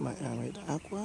mẹ này đã quá.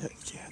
这一节还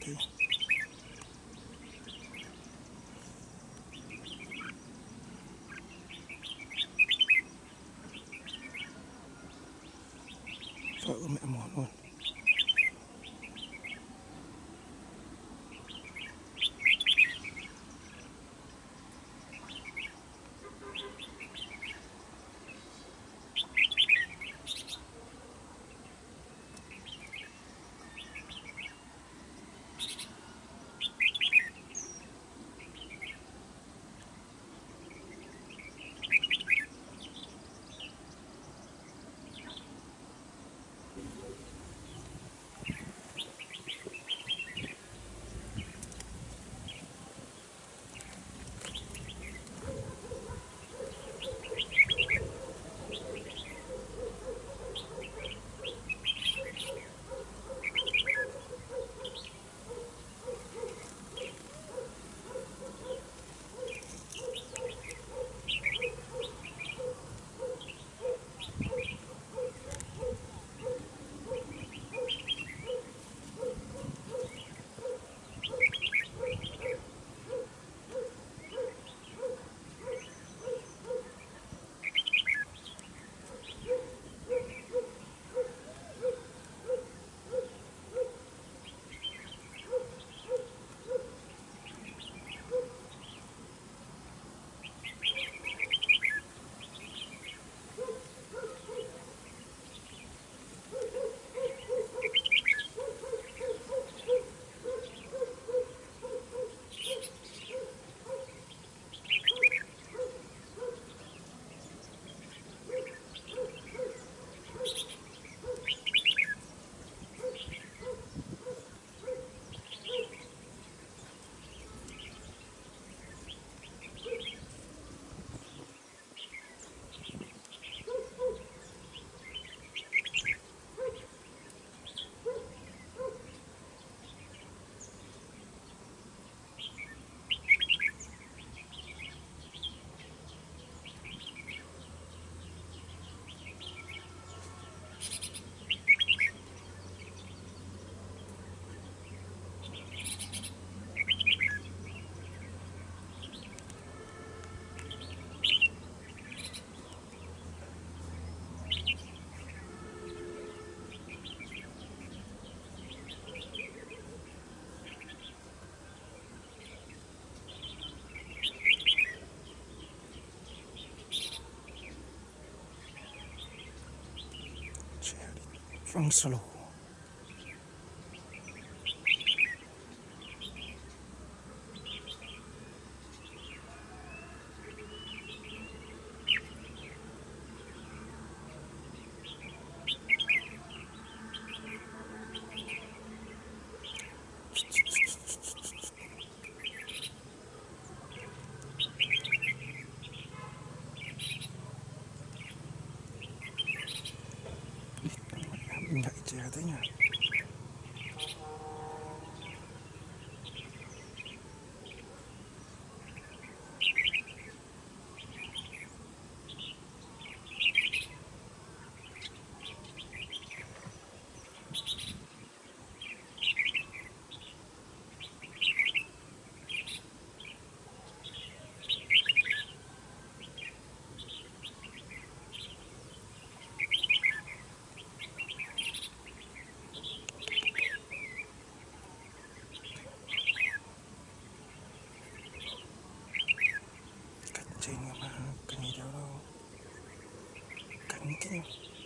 放死喽 Senhor. Thank you.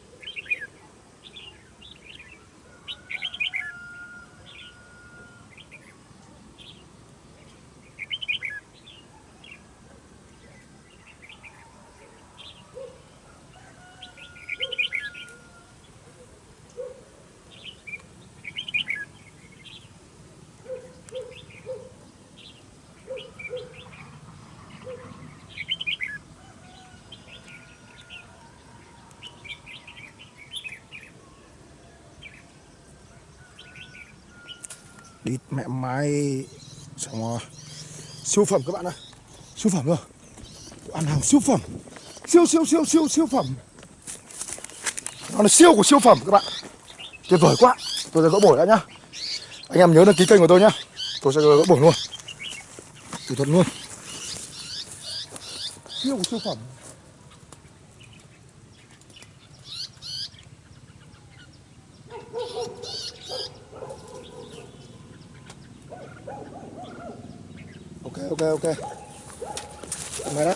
Đi mẹ mai. Xong rồi. Siêu phẩm các bạn ơi Siêu phẩm rồi. Ăn hàng siêu phẩm. Siêu siêu siêu siêu siêu phẩm. Nó là siêu của siêu phẩm các bạn. Tuyệt vời quá. Tôi sẽ gỡ bổi đã nhá. Anh em nhớ đăng ký kênh của tôi nhá. Tôi sẽ gỡ bổi luôn. Thủ thuật luôn. Siêu của siêu phẩm ok ok ok. Mày đó.